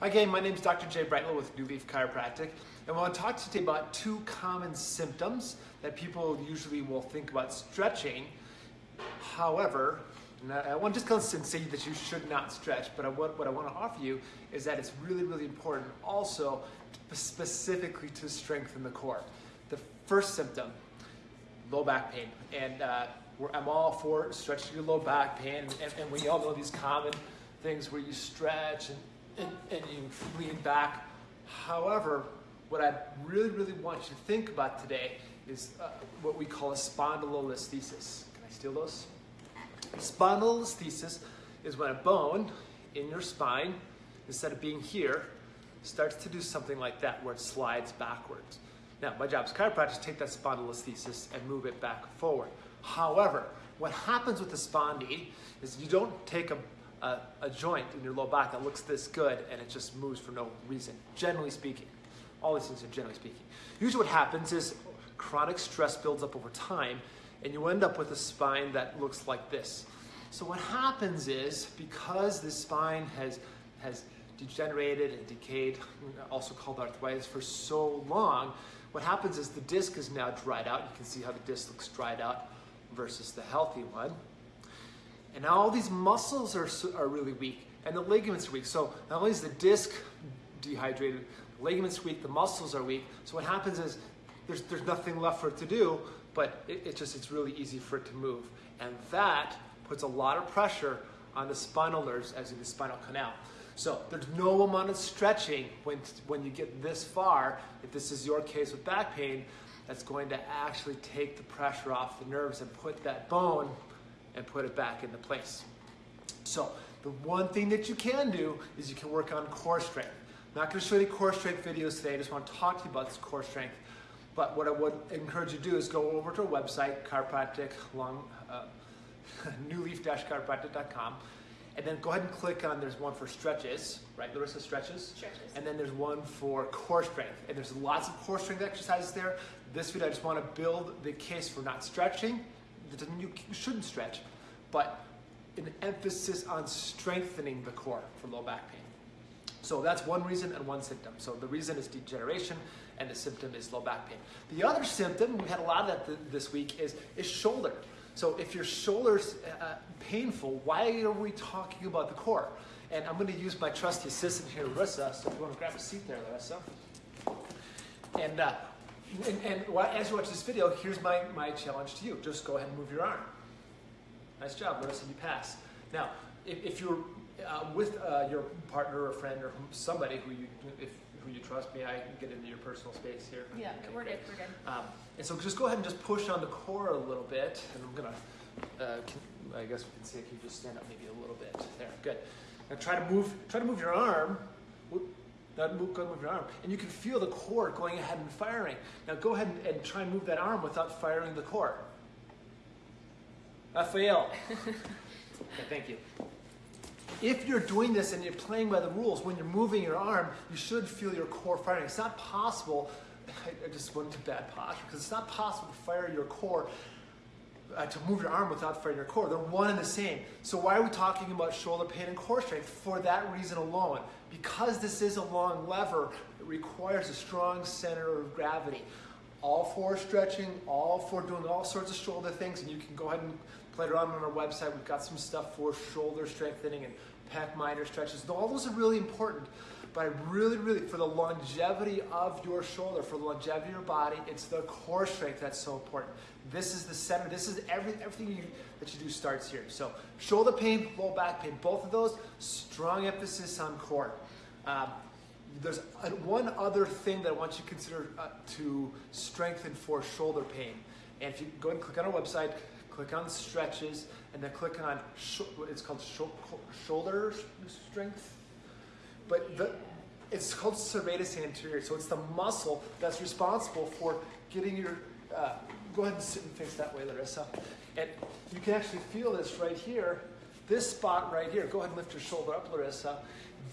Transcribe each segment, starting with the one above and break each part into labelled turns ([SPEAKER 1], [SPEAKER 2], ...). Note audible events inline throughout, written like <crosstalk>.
[SPEAKER 1] Hi again, my name is Dr. Jay Brightwell with New Leaf Chiropractic, and I want to talk today about two common symptoms that people usually will think about stretching. However, I want to just come and say that you should not stretch, but what I want to offer you is that it's really, really important also specifically to strengthen the core. The first symptom, low back pain, and uh, I'm all for stretching your low back pain, and, and we all know these common things where you stretch and and, and you lean back. However, what I really, really want you to think about today is uh, what we call a spondylolisthesis. Can I steal those? Spondylolisthesis is when a bone in your spine, instead of being here, starts to do something like that where it slides backwards. Now, my job as chiropractor is to take that spondylolisthesis and move it back forward. However, what happens with the spondy is you don't take a a, a, joint in your low back that looks this good and it just moves for no reason, generally speaking. All these things are generally speaking. Usually what happens is chronic stress builds up over time and you end up with a spine that looks like this. So what happens is because the spine has, has degenerated and decayed, also called arthritis, for so long, what happens is the disc is now dried out. You can see how the disc looks dried out versus the healthy one. And now all these muscles are, are really weak and the ligaments are weak. So not only is the disc dehydrated, the ligaments weak, the muscles are weak. So what happens is there's, there's nothing left for it to do, but it, it just, it's really easy for it to move. And that puts a lot of pressure on the spinal nerves as in the spinal canal. So there's no amount of stretching when, when you get this far, if this is your case with back pain, that's going to actually take the pressure off the nerves and put that bone and put it back into place. So the one thing that you can do is you can work on core strength. I'm not going to show you core strength videos today. I just want to talk to you about this core strength. But what I would encourage you to do is go over to our website, chiropractic, long, uh, <laughs> newleaf-chiropractic.com, and then go ahead and click on, there's one for stretches, right? Larissa, stretches?
[SPEAKER 2] Stretches.
[SPEAKER 1] And then there's one for core strength. And there's lots of core strength exercises there. This video, I just want to build the case for not stretching that doesn't mean you shouldn't stretch, but an emphasis on strengthening the core for low back pain. So that's one reason and one symptom. So the reason is degeneration and the symptom is low back pain. The other symptom, we had a lot of that th this week, is, is shoulder. So if your shoulder's uh, painful, why are we talking about the core? And I'm going to use my trusty assistant here, Larissa. So if you want to grab a seat there, Larissa. And uh, and, and as you watch this video, here's my, my challenge to you. Just go ahead and move your arm. Nice job, Larissa, you pass. Now, if, if you're uh, with uh, your partner or friend or somebody who you, if, who you trust, may I get into your personal space here?
[SPEAKER 2] Yeah, okay, we're good, we're good.
[SPEAKER 1] Um, and so just go ahead and just push on the core a little bit. And I'm gonna, uh, can, I guess we can see if you just stand up maybe a little bit. There, good. Now try to move, try to move your arm now move, go move your arm. And you can feel the core going ahead and firing. Now go ahead and, and try and move that arm without firing the core. Raphael. <laughs> okay, thank you. If you're doing this and you're playing by the rules, when you're moving your arm, you should feel your core firing. It's not possible, <laughs> I just went into bad posture, because it's not possible to fire your core uh, to move your arm without firing your core. They're one and the same. So why are we talking about shoulder pain and core strength? For that reason alone. Because this is a long lever, it requires a strong center of gravity. All for stretching, all for doing all sorts of shoulder things, and you can go ahead and play around on our website. We've got some stuff for shoulder strengthening and pec minor stretches. All those are really important. But I really, really, for the longevity of your shoulder, for the longevity of your body, it's the core strength that's so important. This is the center. This is every, everything you, that you do starts here. So shoulder pain, low back pain, both of those, strong emphasis on core. Um, there's one other thing that I want you to consider uh, to strengthen for shoulder pain. And if you go and click on our website, click on stretches, and then click on, it's called shoulder strength but the, it's called serratus anterior. So it's the muscle that's responsible for getting your, uh, go ahead and sit and face that way, Larissa. And you can actually feel this right here, this spot right here. Go ahead and lift your shoulder up, Larissa.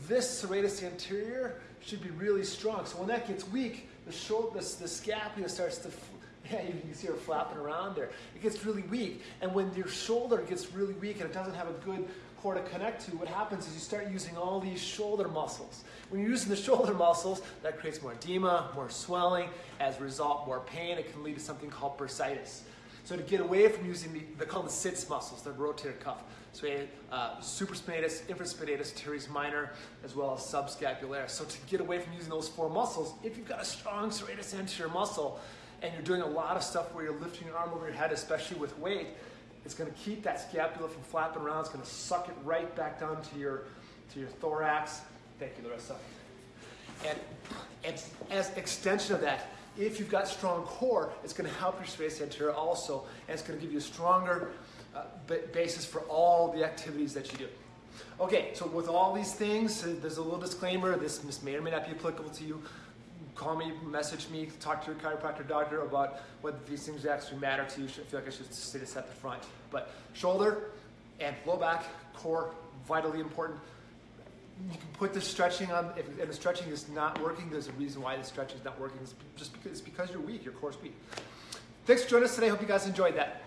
[SPEAKER 1] This serratus anterior should be really strong. So when that gets weak, the shoulder, the, the scapula starts to, <laughs> yeah, you can see her flapping around there. It gets really weak. And when your shoulder gets really weak and it doesn't have a good core to connect to, what happens is you start using all these shoulder muscles. When you're using the <laughs> shoulder muscles, that creates more edema, more swelling, as a result, more pain. It can lead to something called bursitis. So to get away from using the, they call the sits muscles, the rotator cuff. So uh, supraspinatus, infraspinatus, teres minor, as well as subscapularis. So to get away from using those four muscles, if you've got a strong serratus anterior muscle, and you're doing a lot of stuff where you're lifting your arm over your head, especially with weight, it's going to keep that scapula from flapping around. It's going to suck it right back down to your, to your thorax. Thank you, Larissa. And, and as extension of that, if you've got strong core, it's going to help your serratus anterior also, and it's going to give you a stronger uh, basis for all the activities that you do. Okay, so with all these things, uh, there's a little disclaimer. This, this may or may not be applicable to you. Call me, message me, talk to your chiropractor doctor about whether these things actually matter to you. I feel like I should say this at the front. But shoulder and low back, core, vitally important. You can put the stretching on, if, and the stretching is not working, there's a reason why the stretching is not working. It's just because, it's because you're weak, your core's weak. Thanks for joining us today. Hope you guys enjoyed that.